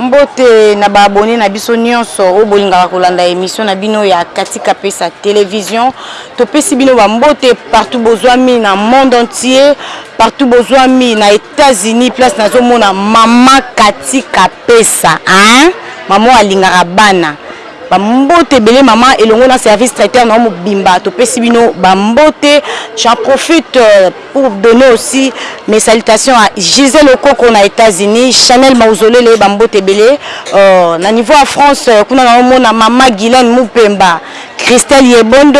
Mbote na ba abonnes na biso nionso oyo bolingaka kolanda emission na bino ya Katika Pesa Television. Topesi bino ba mbote partout bozwami na monde entier, partout bozwami na Etats Unis place nazo mona maman Katika Pesa hein! Maman oyo alingaka bana. Ba mbote ebele maman elongo na service traiteur na yo mobimba topesi bino ba mbote. J'en profite. Pour donner aussi mes salutations à Gisèle Okoko na Etats-Unis, Chanel Mauzolele, ba mbote ebele. Euh, na niveau ya France, euh, kuna na omona Mama Guylaine Mupemba, Christelle Yebondo,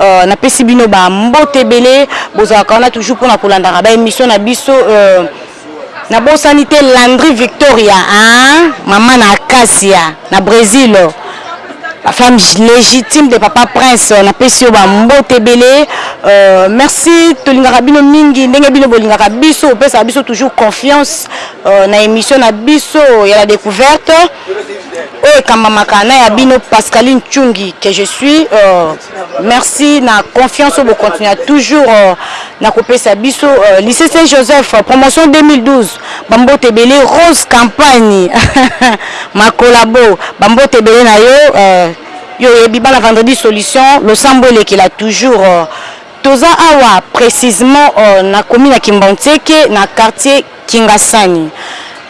euh, na pesi bino ba mbote ebele. Bozalaka wana toujours pona kolandaka ba émissions na biso. Euh, Na bosani te Landry Victoria aah maman na Acacia na Bresil la femme legitime de papa prince na pesi yo ba mbote ebele euh, merci tolingaka bino mingi ndenge bino bolingaka biso opesaka biso toujours confiance euh, na emission na biso ya la decouverte oyo ekambamaka na ya bino Pascaline Chungi que je suis euh, Merci na confiance oyo bocontinua toujours euh, na kopesa biso euh, lycée Saint Joseph euh, promotion 2012 bambote ebele Rose Campagne makolabo bambote ebele na yo euh, yo oyebi bana vendredi solution losambo elekela toujours euh, toza awa précisement euh, na commune ya Kimbanseke na quartier Kingasani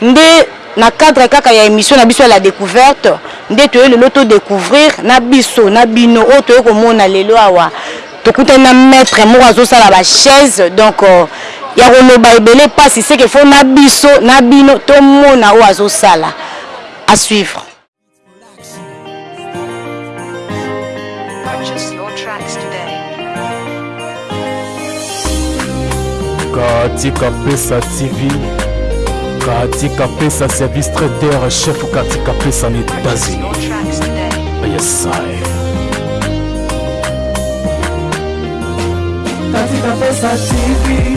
nde na cadre kaka ya emission na biso ya la decouverte nde toye lelo to decouvrir na biso na bino oyo toye komona lelo awa tokutani na maitre moko azosala ba chaise donc ya koloba ebele pasi seke fo na biso na bino tomona oyo azosala à suivre. Katika Pesa TV, Katika Pesa service traiteur chef Katika Pesa na Etats-Unis. Yes, I. Katika Pesa TV.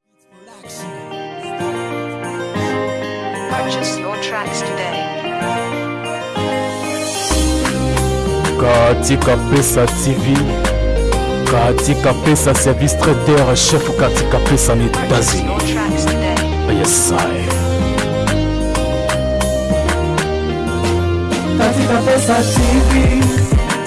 Katika Pesa TV, Katika Pesa service traiteur chef Katika Pesa en États-Unis. Yes, I. Katika Pesa TV.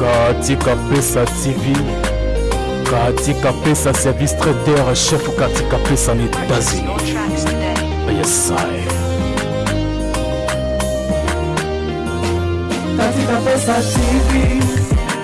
Katika Pesa TV, Katika Pesa service traiteur chef Katika Pesa en États-Unis. Yes, I. Katika Pesa TV.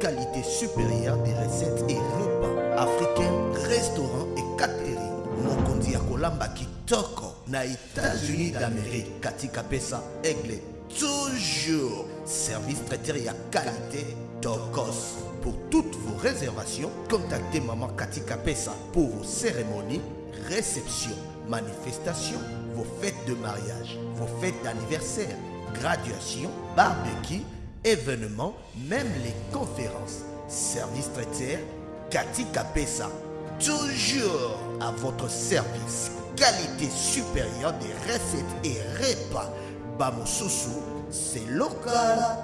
Qualité supérieure des recettes et repas africains, restaurants et catering. colamba ya dans les états-unis d'amérique katika pesa aigle toujours service traiteur à qualité tokos pour toutes vos réservations contactez maman katika Pessa pour vos cérémonies réceptions manifestations vos fêtes de mariage vos fêtes d'anniversaire graduation, barbecue, événements, même les conférences. Service traitière, Cathy Capessa. Toujours à votre service. Qualité supérieure des recettes et repas. Bamosusu, c'est local.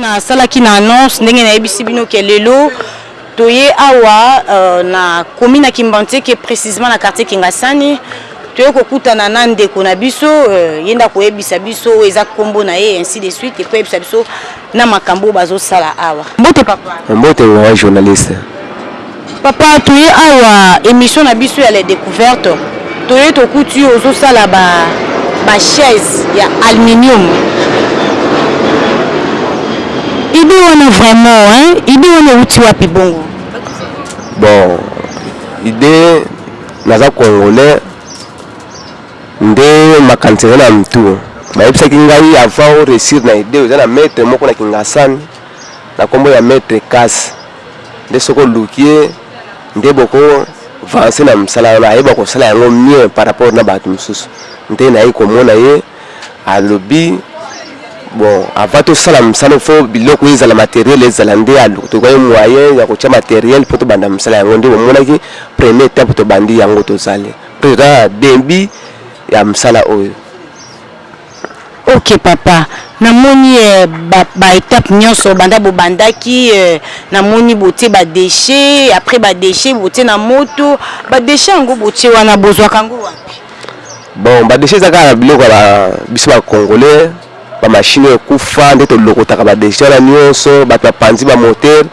Na salaki na annonce ndenge na yebisi bino ke lelo to ye awa euh, na commune na Kimbanseke precisement na quartier Kingasani to ye ko kutana na ndeko na biso euh, ye nda ko yebisa biso oyo eza kombo na ye ainsi de suite et ko yebisa biso na makambo bazo sala awa. Mbote papa. Mbote wa journaliste. Papa toye awa emission na biso ya les decouvertes toye tokuti yo ozo sala ba ba chaise ya alminium idee wana vraiment hein idee wana ewuti wapi bongo bon idee naza congolais nde makanisi eza na mtu bayebisaki ngai avant o réussir na idee oza na maître moko na kingasani na kombo ya maître kasi nde soki oluki ye nde boko vancer na musala wana ayeba kosala yango mieux par rapport na batu mususu nde naye komona ye alobi bon avant tosala musala fo biloko ezala materiel ezala nde toluka ye moyen ya kotia materiel po tobanda musala yango nde bomonaki premier etape tobandi yango tozali president debut ya musala oyo Ok papa na moni ba etape nionso banda bo bandaki na moni botie ba deche apres ba deche botie na moto ba deche yango botie wana bozwaka yango wapi? Bon ba deche eza kaka na biloko ya biso ba congolais ba machine oyo ekufa nde tolokotaka ba deche wana nionso batu ba panzi ba moteur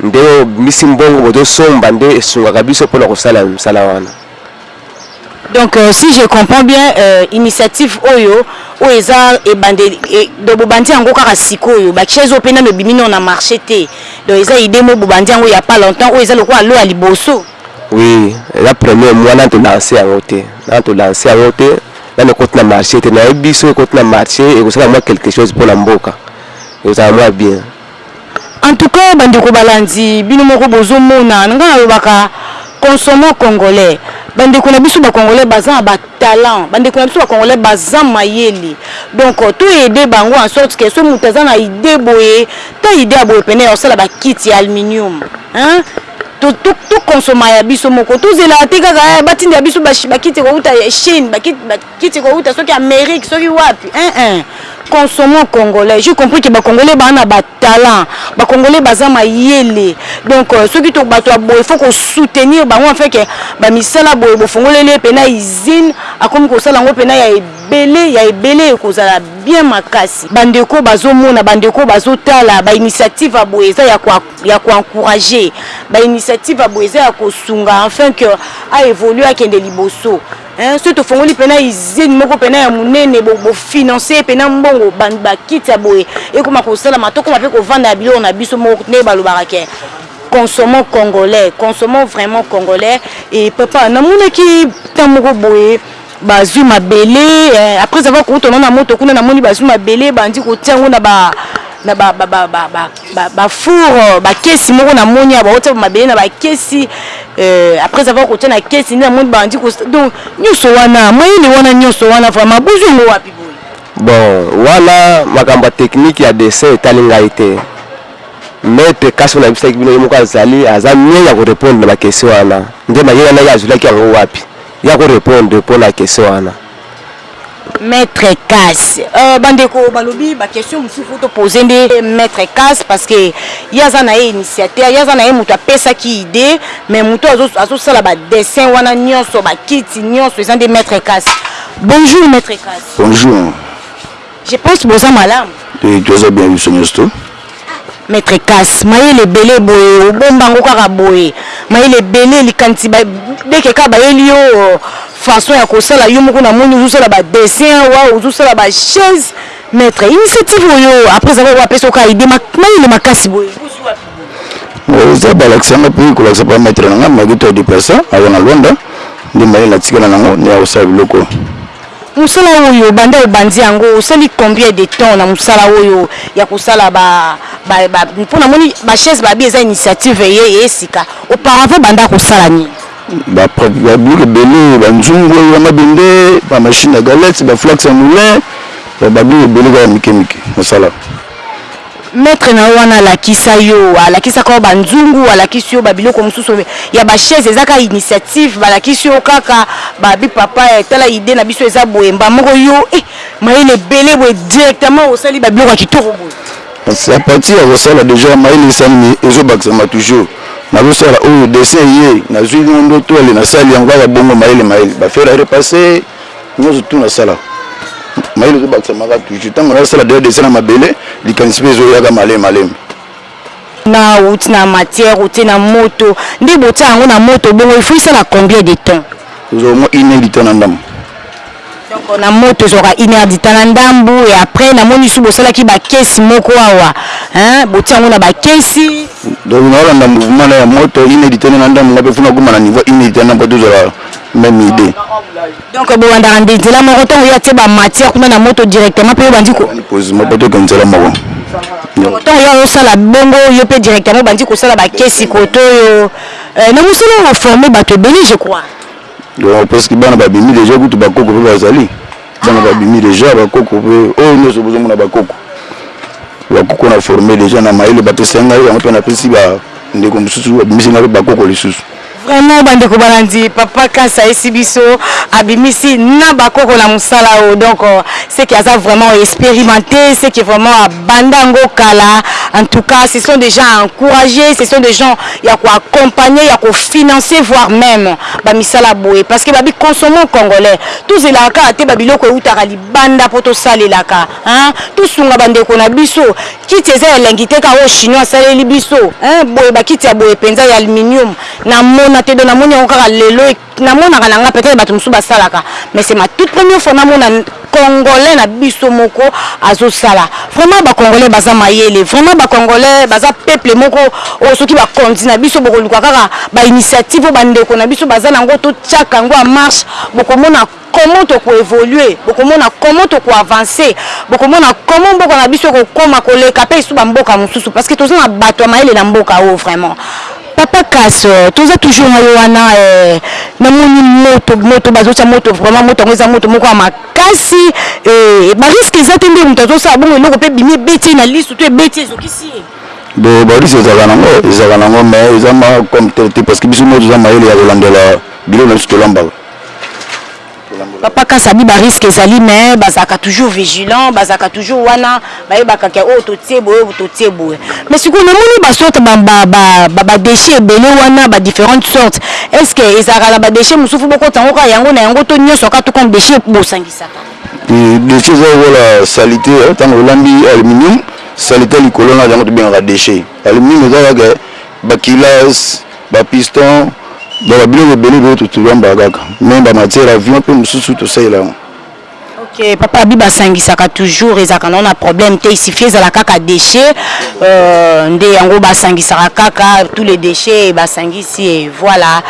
nde obimisi mbongo bozo somba nde esungaka biso pona kosala misala wana. Donc si je comprends bien initiative oyo oyo eza ebandeli donc bobandi yango kaka sikoyo ba chaises oyo pe nanu ebimi nanu na marche te donc eza idee moko bobandi yango il ya pas longtemps oyo eza lokola lot ya liboso? Oui eza premier mois nanu to lancer yango te nanu to lancer yango te nanu ekoti na marche te nayebi soki ekoti na marche ekosala mua quelque chose pona mboka ekozala mua bien. En tout cas ba ndeko balandi bino moko bozo mona nga na lobaka consommons congolais ba ndeko na biso ba congolais baza na ba talents ba ndeko na biso ba congolais baza mayele donc to aider bango en sorte que soki mutu aza na idee boye ta idee ya boye pene ya kosala ba kiti ya aluminium hein to to consomma ya biso moko to zela te kaka eh ba tindela biso ba kiti ekowuta chine ba kiti Kiti ekowuta soki Amerique soki wapi eeh consommons congolais je compris que ba congolais ba na ba talent ba congolais baza mayele donc soki to bato ya boye faut ko soutenir bango afin que ba misala boye bo fongoleli ye pena usine akomi kosala yango pena ya ebele ya ebele ekozala bien makasi ba ndeko bazo mona ba ndeko bazo tala ba initiative ya boye eza ya ko ya ko encourager ba initiative ya boye eza ya kosunga afin que a evoluer akende liboso. Hein soki tofongoli pena usine moko pena ya munene bo bo financer pena mbongo ba ba kiti ya boye ekoma kosalama tokoma pe kovanda ya biloko na biso moko ndenge balobaka ke consommons congolais consommons vraiment congolais. Et papa na monaki temps moko boye ba zui mabele eh après avoir kowuta na moto kuna na moni ba zui mabele bandi kotia yango na ba na ba ba ba ba ba ba four ba kesi moko na moni ya baotia ba mabele na ba kesi euh après avoir kotia na kesi nde na moni ba bandi ko donc nioso wana mayele wana nioso wana vraiment bozui yango wapi boye bon wana makambo ya technique ya dessin etali ngai te maitre kasi oyo nayebisaki bino ye moko azali aza mieux ya ko repondre na ba question wana nde mayele wana ye azulaki yango wapi ye ako repondre po na question wana Maitre Kass. Euh, bandeko balobi ba question mosusu faut to poser nde Maitre Kass parce que ye aza na ye initiateur, ye aza na ye moto apesaki idee mais moto azo azosala ba dessin wana nionso ba kiti nionso eza nde Maitre Kass. Bonjour Maitre Kass. Bonjour. Je pense boza malamu. Oui, toza bien biso nionso to. Maître Kas, mayele ebele boye, obomba ngo kaka boye. Mayele ebele likanisi ba deke kaka bayeli yo euh, façon ya kosala yo moko na moni ozosala ba dessin wa ozosala ba chaise maître initiative oyo après zaka oyo apesa oka idée mayele makasi boye oza balakisa nga mpe kolakisa mpa maître na nga maki to ya deplasa awa na lwanda nde mayele natikala nango nde akosala biloko Musala oyo banda obandi yango osali combien de temps na musala oyo ya kosala ba ba ba po na moni ba chaise babi eza initiative eye eye sika auparavant banda kosala nini? Ba pratiques ba biloko ebele ba nzungu oyo ya mabende ba machine ya galette ba flax ya moulin ba biloko ebele kaka mike mike nasala. Maitre na yo wana alakisa yo, alakisaka yo ba nzungu, alakisi yo ba biloko mususu ya ba chaises eza kaka initiative, balakisi yo kaka ba bi papa eh tala idee na biso eza boye, mbala moko yo eh mayele ebele boye directement osali ba biloko ya kitoko boye. C'est à partir ya kosala dejà mayele esali nini ezo bakisama toujours, nazo sala oyo dessin eye nazui bongo ndoto allez nasali yango kaka bongo mayele mayele ba faire repasser, Nionso tout na sala mayele ezo bakisa maka toujours tango na sala deja dessin na mabele likanisi pe ezo yaka malemi malemi. Na wuti na matière otie na moto nde bo tia yango na moto bongo il faut esala combien de temps? Ekozua au moins une heure du temps na ndambu. Donc na moto ezuaka une heure du temps na ndambu et après na moni lisusu bo salaki ba kesi moko awa hein bo tia yango na ba kesi. Donc na landa mouvement na ya moto une heure du temps nde na ndambu nga pe faut na koma na niveau une heure du temps na ndambu po to zala même idée. Donc bolandaka nde nzela moko ntango ye atie ba matière kuna na moto directement mpe obandi ko mobotoko nzela moko ntango ye ayosala bongo yo mpe directement obandi kosala bakesi koto oyo euh, na mosala oyo oforme bato ebele je crois donc presque bana babimi déjà kutu bakoko mpe bazali bana ah. babimi déjà bakoko mpe oyo oh, nyonso bozomona bakoko bakoko na forme déjà na mayele bapesai ngai yango mpe napesi bandeko mosusu babimisi ngai mpe bakoko lisusu Vraiment ba ndeko balandi papa kasi ayesi biso abimisi na ba koko na musala oyo donc ce que aza vraiment experimente ce que vraiment abanda yango kala en tout cas ce sont des gens à encourager ce sont des gens ya ko accompagner ya ko financer voir meme ba misala ya boye parce que ba bi consommons congolais tozelaka kaka te ba biloko ewutaka libanda po tosalelaka hein tosunga ba ndeko na biso Kiti eza ya elengi te ka oyo chinois asaleli biso eh boye ba kiti ya boye penza ya aluminium na mona te donc na moni yango kaka lelo et na monaka na nga peut-etre batu mosusu basalaka mais c'est ma toute première fois na mona congolais na biso moko azo sala vraiment ba congolais baza mayele vraiment ba congolais baza peuple moko oyo soki ba konzi na biso bokoluka kaka ba initiative oyo ba ndeko na biso baza na yango to tiaka yango en marche bokomona comment toko evoluer bokomona comment toko avancer bokomona comment mboka na biso ekokoma koleka pe lisusu ba mboka mususu parce que toza na batu ya mayele na mboka oyo vraiment. Papa kas toza toujours na yo wana eh na moni moto moto bazo tia moto vraiment moto yango eza moto moko ya makasi eh ba risque eza te nde moto azo sala bongo eloko pe ebimi ebeti ye na lisu to ebeti ye ezokisi ye Bo ba risque ezalaka na ngo ezalaka na ngo mais eza ma comme tel te parce que biso moko toza mayele ya kolandela biloko na biso tolambaka Papa kasa dit ba risque ezali mais bazalaka toujours vigilant bazalaka toujours wana bayebaka ke oyo totie boye oyo totie boye mais sikoyo namoni ba sorte ba ba ba ba ba déchets ebele wana ba différentes sortes est ce que ezalaka na ba déchets mosusu faut bokotisa yango kaka yango na yango to nyonso kaka tout comme déchets bosangisaka Et déchets eza lokola salite eh, ntango olambi aluminium salite likolo na yango tobengaka déchet aluminium eza kaka bakila Ba pistons, donc ba biloko ebele ebele to tulambaka kaka, meme ba matières ya avion pe mususu to salela yango. Ok papa abi ba sangisaka toujours ezalaka na ngo na problème te il suffit ezala kaka dechet nde yango ba sangisaka kaka tout les dechets ba sangisi et voila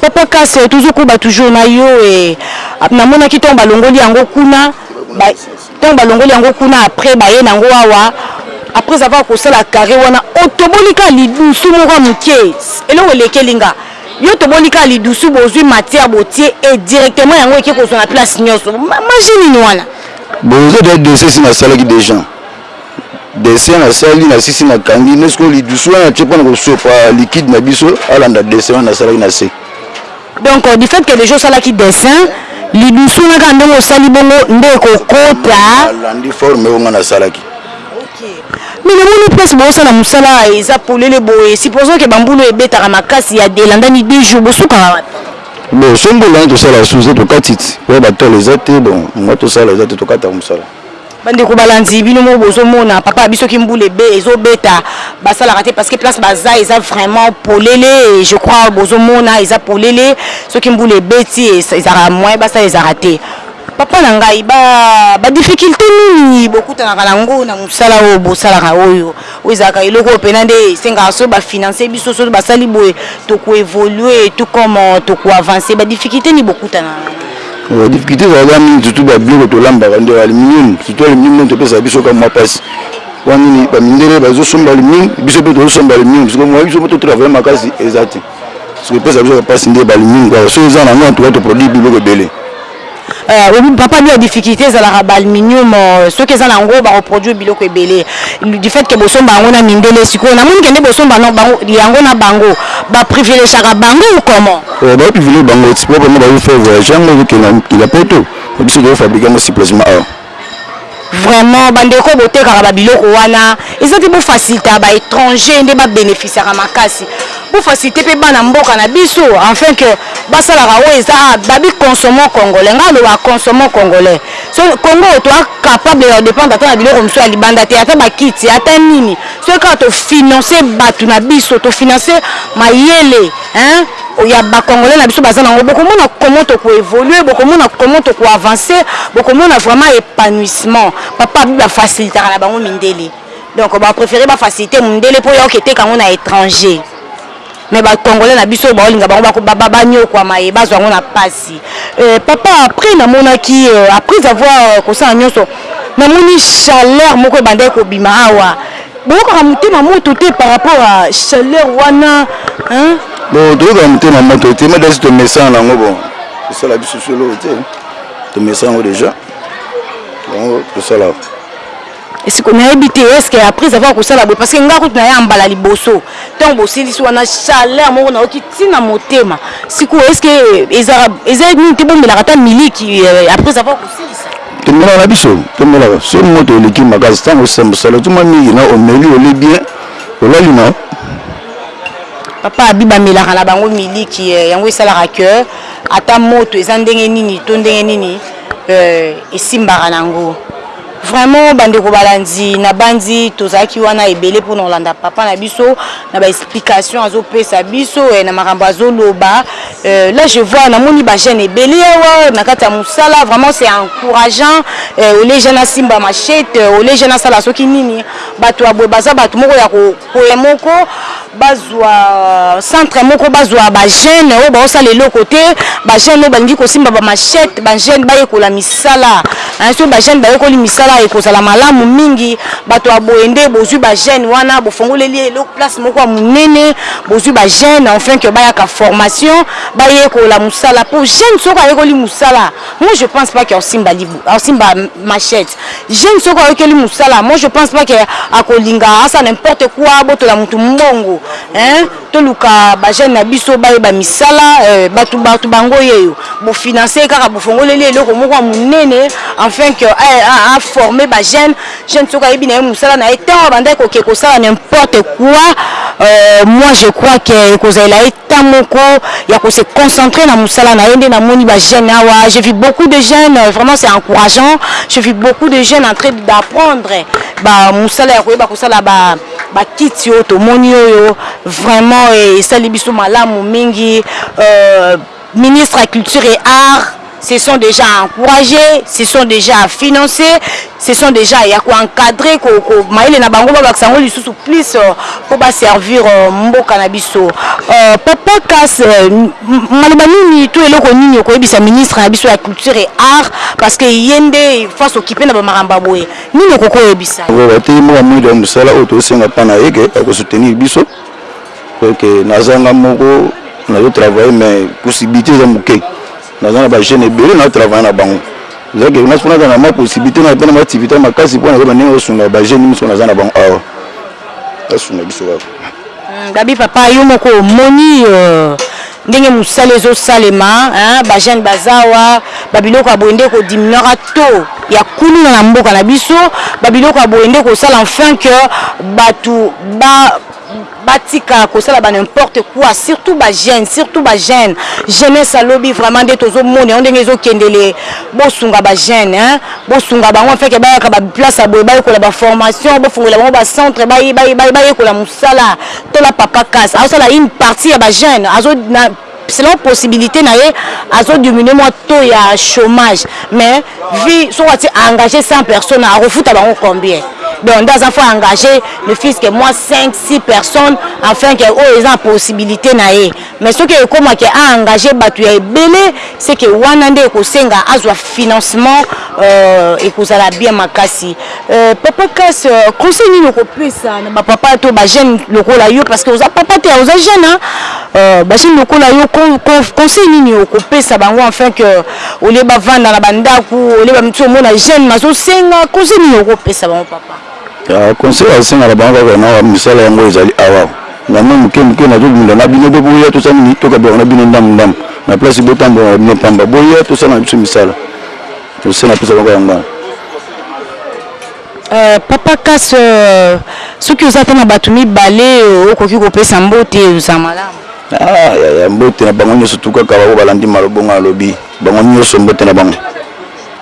papa kas tozo koba toujours na yo et na monaki tango ba longoli yango kuna ba Tango balongoli yango kuna après baye nango awa après avoir kosala carre wana otoboli kaka lidusu moko ya muke eloko elekeli nga yo otoboli kaka lidusu bozui matière botie et directement yango eke kozua na place nioso magie nini wana? Bon eza dejà dessin esi nasalaki dejà dessin nasali nasisi nakangi nde sikoyo lidusu wana natie pona kosopa liquide na biso alanda dessin wana nasalaki nase. Donc du fait que dejà osalaki dessin, lidusu wana kaka ndenge osali bongo nde ekokota? Nalandi forme oyo nga nasalaki. Mais namoni place bozosala musala eza polele boye, supposons que ba mbula oyo ebetaka makasi ya elandani deux jours, bosukaka wapi? Bon soki mpe elandi tosala sous-tete okatiti, oyo ba tole eza te, bon nga tosala eza te tokataka musala. Bandeko balandi bino moko bozo mona papa na biso kimbula ebe ezo beta basalaka te parce que place baza eza vraiment polele et je crois bozo mona eza polele soki mbula ebeti ezaka moyen basala ezaka te papa na ngai ba ba difficultes nini bokutanaka na ngo na musala oyo bosalaka oyo Oyo ezalaka eloko oyo pena nde esengaka soki ba financer biso soki basali boye toko evoluer tout comme toko avancer ba difficultes nini bokutana na yango? Ba difficultes ezalaka mingi surtout ba biloko tolambaka nde ba aluminium surtout aluminium nde epesaka biso ka mua pasi po nini ba mindele bazo somba aluminium biso pe tozo somba aluminium sikoyo moyen biso to travailler makasi eza te sikoyo epesaka biso ka pasi nde ba aluminium kaka soki eza na yango en tout cas to produire biloko ebele. Euh papa nioka difficulte ezalaka ba aluminium soki eza na ngo bako produire biloko ebele du fait que bosomba yango na mindele sikoyo na moni kende bosomba na bango yango na bango ba privilegiaka bango ou comment? Euh ba privilegie bango ti po bango bazo faire voyage yango ezo kende na mokili ya poto biso tozo fabrique yango sur place awa. Vraiment ba ndeko oyo botekaka ba biloko wana eza te bo facilita ba etranger nde ba beneficiaka makasi bo facilite pe bana mboka na biso enfin que basalaka oyo eza ah babi consommons congolais nga naloba consommons congolais so congo toa capable ya dependre ata na biloko mosusu ya libanda te ata ba kiti ata nini soki kaka to financer batu na biso to financer mayele Hein ya ba congolais na biso baza na ngo bokomona comment toko evoluer bokomona comment toko avancer bokomona vraiment epanouissement papa abi ba facilitaka na bango mindele donc ba prefere ba facilite mundele po ya oke teka yango na etranger mais ba congolais na biso baolinga bango ba niokuama ye bazwa yango na pasi makasi eh, papa après namonaki euh, après avoir euh, kosala nyonso namoni chaleur moko ebandaki kobima awa boyokaka motema moto te par rapport à chaleur wana hein? bon toyokaka motema moto te madasi tomesana nango bon esala biso solo te tomesana yango déjà yango tosala Esiko nayebi te est-ce que après avoir kosala boye parce que nga kutu naya mbala liboso ntango bosilisi wana chaleur moko nayoki ntina motema sikoyo est-ce que eza eza nini te bomelaka ata miliki euh, après avoir kosilisa tomelaka na biso tomelaka so moto eleki makasi ntango osambosala otuma mingi na omeli oli bien olali na papa abi bamelaka na bango miliki euh, yango esalaka que ata moto eza ndenge nini to ndenge nini euh, esimbaka nango Vraiment bandeko balandi na bandi tozalaki wana ebele pona kolanda papa na biso na ba explication azo pesa biso eh, na makambo azo loba eh, là je vois namoni ba jeunes ebele awa na kati ya musala vraiment c'est encourageant eh, ole jeune asimba machette eh, ole jeune asala soki nini bato ya boye baza bato moko ya ko Coin moko bazua centre moko bazua ba jeune oyo baosala eloko te ba jeune oyo balingi kosimba ba machette ba jeune bayekola misala hein soki ba jeune bayekoli misala ekozala malamu mingi bato ya boye nde bozui ba jeune wana bofongoleli ye eloko place moko ya monene bozui ba jeune enfin que bayaka formation bayekola mosala po jeune soki ayekoli mosala moi je pense pas que aosimba libu aosimba machette Jeune soki ayokeli musala moi je pense pas que akolinga asala n'importe quoi abotola mutu mbongo hein toluka ba jeune na biso bayeba misala euh, batu batu bango yeyo bo finance ye kaka bofongoleli eloko moko ya munene enfin que a former ba jeune jeune soki ayebi na ye musala na ye tant abandaki koke kosala n'importe quoi euh, moi je crois que ekozalela ye temps moko ya ko se concentrer na musala na ye nde na moni ba jeunes awa je vis beaucoup de jeunes vraiment c'est encourageant je vis beaucoup de jeunes en train d'apprendre ba musala ya koyeba kosala ba ba kiti oyo tomoni oyo vraiment esali biso malamu mingi euh, ministre ya culture et art ce sont dejà à encourager, ce sont dejà à financer, ce sont dejà ya ko encadrer ko ko mayele na bango babakisa yango lisusu plus po ba servir mboka na biso. Papa Kas, maloba nini to eloko nini okoyebisa ministre na biso ya culture et art parce que ye nde faut a s'occuper na ba makambo ya boye, nini okoki oyebisa ye? Ba teyi mboka moko ya mosala oyo tozo senga epa na ye que ako soutenir biso. Donc naza nga moko nazo travailler mais possibilite eza muke naza na ba jeunes ebele nazo travailler na bango eza ke ngai soki naza na ma possibilite naza pe na ba activité ya makasi mpo nazoba ndenge nazosunga ba jeunes miso naza na bango awa basunga biso kaka hmm, gabi papa yo moko omoni euh, ndenge mosala ezosalema ba jeunes bazawa ba biloko ya boye nde kodiminuaka to ya kuluna na mboka na biso ba biloko ya boye nde kosala enfin que bato ba batika kosala ba n'importe quoi surtout ba jeunes surtout ba jeunes jeunesse ya lobi vraiment nde tozomona yango ndenge ezokendele bosunga ba jeunes hein bosunga bango afin ke bayaka ba place ya boye bayekola ba formation bofungolela bango ba centre bayekola mosala tola papa kas azosala une partie ya ba jeunes azo selon possibilite na ye azo diminuer mwa taux ya chomage mais vie soki ati engage 100 personnes akofuta bango combien donc nde aza fo engage ne fils que mwa 5 6 personnes enfin que oyo eza na possibilite na ye mais soki ekoma ke a engage bato ya ebele seke wana nde ekosenga azwa financement euh, ekozala bien makasi Eh papa kas conseil nini okopesa na ba papa to ba jeune lokola yo parce que oza papa te oza jeune hein euh, ba jeune lokola yo conseil nini okopesa bango enfin que olie bavanda na bandaku olie bamitusu omona jeune mazosenga conseil nini okopesa bango papa Ah, conseil asengaka bango kaka na misala yango ezali awa na mwa moke moke nazobunda na bino mpe boya tosala nini tokabelaka na bino ndambo ndambo na place botambolaka bino mpamba boya tosala na biso misala Lucien apesa bango yango wana. Euh, papa Kas, euh, soki oza ata na bato mibale euh, okoki kopesa mbote oza malamu. Ah, ya, ya mbote na bango nyonso tu kaka bango balandi malobongo nalobi bango nyonso mbote na bango.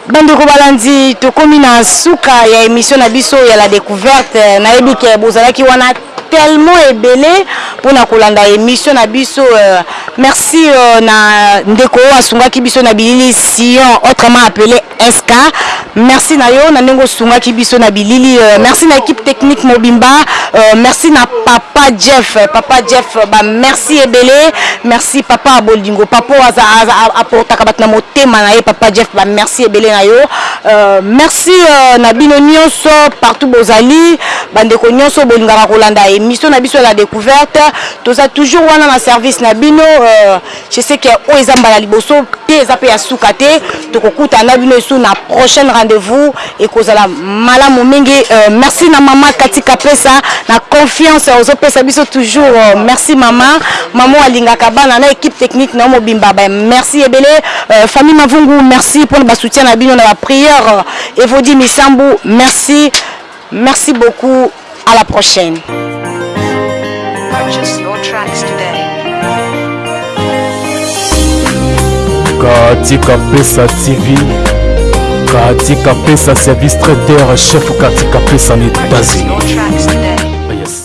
Bandeko balandi, tokomi na suka ya emission na biso ya la decouverte. Nayebi ke bozalaki wana tellement ebele pona kolanda emission na biso euh, merci euh, na ndeko oyo asungaki biso na bilili Sion autrement appelé SK merci na yo na ndenge osungaki biso na bilili euh, merci na équipe technique mobimba euh, merci na papa Jeff papa Jeff ba merci ebele merci papa abolingo papa aza aportaka bato na motema na ye papa Jeff ba merci ebele na yo euh, merci euh, na bino nyonso partout bozali Bandeko nionso oyo bolingaka kolanda emission na biso ya la decouverte toza toujours wana na service na bino euh, je sais que oyo eza mbala liboso te eza pe ya suka te tokokutana na bino esu na prochaine rendez-vous ekozala malamu mingi euh, merci na mama Kati Kapesa na confiance ozo pesa biso toujours euh, merci mama mama alingaka bana na équipe technique na mobimba ba merci ebele euh, famille Mavungu merci pour ba soutien na bino na ba prière euh, Evodi Misambu merci Merci beaucoup à la prochaine. Purchase your tracks today. Katika Pesa TV, Katika Pesa service traiteur chef Katika Pesa na Etats-Unis.